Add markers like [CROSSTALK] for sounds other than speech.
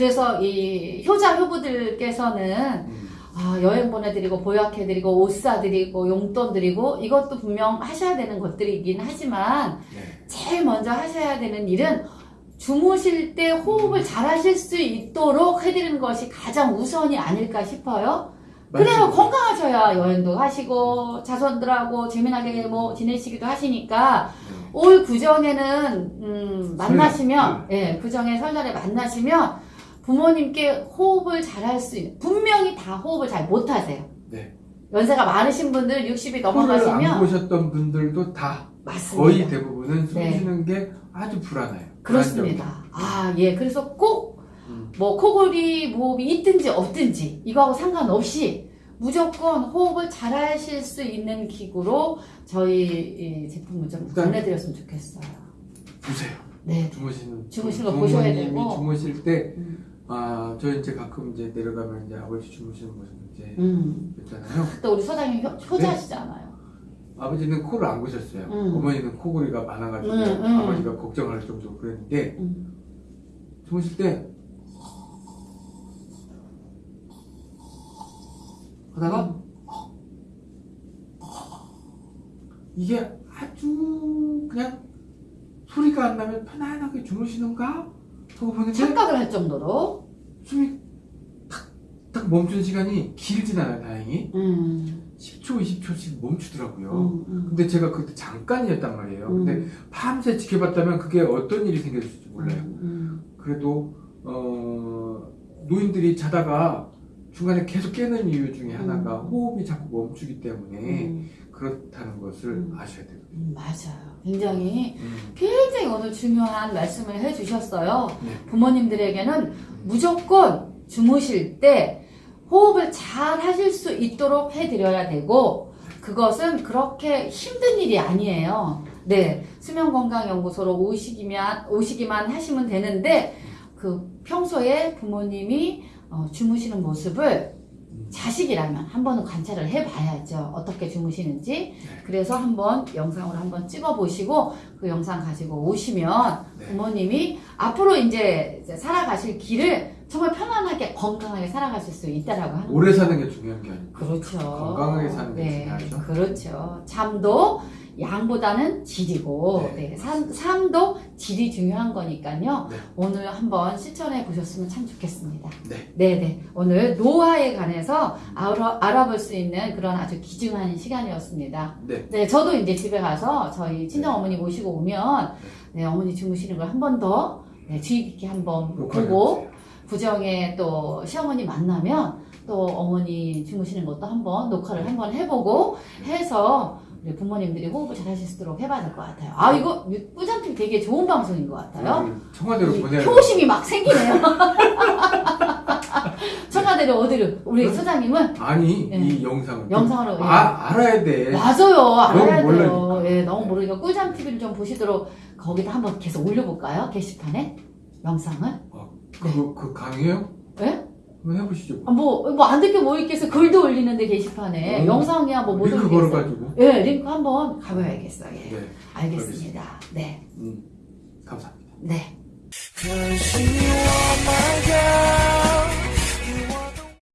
그래서 이 효자 효부들께서는 음. 아, 여행 보내드리고 보약해드리고 옷 사드리고 용돈 드리고 이것도 분명 하셔야 되는 것들이긴 하지만 네. 제일 먼저 하셔야 되는 일은 주무실 때 호흡을 잘 하실 수 있도록 해드리는 것이 가장 우선이 아닐까 싶어요. 그래야 맞습니다. 건강하셔야 여행도 하시고 자손들하고 재미나게 뭐 지내시기도 하시니까 네. 올 구정에는 음, 만나시면 예 구정에 설날에 만나시면 부모님께 호흡을 잘 할 수 있는 분명히 다 호흡을 잘 못하세요. 네. 연세가 많으신 분들 60이 코를 안 넘어가시면 보셨던 분들도 다 맞습니다. 거의 대부분은 숨 네. 쉬는 게 아주 불안해요. 그렇습니다. 아, 예. 그래서 꼭 음. 뭐 코골이 모흡이 있든지 없든지 이거하고 상관없이 무조건 호흡을 잘 하실 수 있는 기구로 저희 이 제품을 좀 권해드렸으면 좋겠어요. 보세요. 네. 주무시는 주무시는 거 보셔야 되고. 주무실 때 음. 아, 저 이제 가끔 이제 내려가면 이제 아버지 주무시는 모습 이제 음. 있잖아요. 또 우리 소장님 효- 효자시잖아요. 아버지는 코를 안 고셨어요. 음. 어머니는 코골이가 많아가지고 음, 음. 아버지가 걱정할 정도로 그랬는데 음. 주무실 때 하다가 이게 아주 그냥 소리가 안 나면 편안하게 주무시는가 하고 보는데 착각을 할 정도로. 숨이 탁탁 멈춘 시간이 길진 않아요 다행히 음. 10초 20초씩 멈추더라고요 음, 음. 근데 제가 그때 잠깐이었단 말이에요 근데 음. 밤새 지켜봤다면 그게 어떤 일이 생겼을지 몰라요 음. 그래도 어, 노인들이 자다가 중간에 계속 깨는 이유 중에 하나가 호흡이 자꾸 멈추기 때문에 음. 그렇다는 것을 음. 아셔야. 음, 맞아요. 굉장히 음. 굉장히 오늘 중요한 말씀을 해주셨어요. 네. 부모님들에게는 무조건 주무실 때 호흡을 잘 하실 수 있도록 해드려야 되고 그것은 그렇게 힘든 일이 아니에요. 네, 수면건강연구소로 오시기만 오시기만 하시면 되는데 그 평소에 부모님이 어, 주무시는 모습을 자식이라면 한 번은 관찰을 해봐야죠. 어떻게 주무시는지. 그래서 한번 영상으로 한번 찍어보시고 그 영상 가지고 오시면 네. 부모님이 앞으로 이제 이제 살아가실 길을 정말 편안하게 건강하게 살아가실 수 있다라고 하는 오래 사는 게 중요한 게 아니고 그렇죠. 건강하게 사는 게 네, 중요하죠. 그렇죠. 잠도 양보다는 질이고 네. 네, 삶, 삶도 질이 중요한 거니까요. 네. 오늘 한번 실천해 보셨으면 참 좋겠습니다. 네. 네네. 오늘 노화에 관해서 알아, 알아볼 수 있는 그런 아주 귀중한 시간이었습니다. 네. 네, 저도 이제 집에 가서 저희 친정 어머니 모시고 오면 네, 어머니 주무시는 걸 한 번더 네, 주의 깊게 한번 보고. 구정에 또 시어머니 만나면 또 어머니 주무시는 것도 한번 녹화를 한번 해보고 해서 부모님들이 호흡을 잘 하실 수 있도록 해봐야 될 것 같아요. 아 이거 꾸잔팀 되게 좋은 방송인 것 같아요. 음, 청와대로 이 보내야 효심이 막 생기네요. [LAUGHS] 청와대로 어디로 우리 응? 소장님은 아니 네. 이 영상을 영상으로 예. 아, 알아야 돼. 맞아요. 알아야 돼요. 예, 너무 모르니까 꿀잠 TV를 좀 보시도록 거기다 한번 계속 올려볼까요? 게시판에 영상을. 그, 그 강의요? 예? 한번 해보시죠. 아, 뭐, 뭐, 안 듣게 뭐 있겠어. 글도 올리는데 게시판에. 음. 영상이야, 뭐, 못 링크. 걸어가지고. 예, 링크 한번 가봐야겠어요. 예. 네. 알겠습니다. 네. 음, 감사합니다. 네.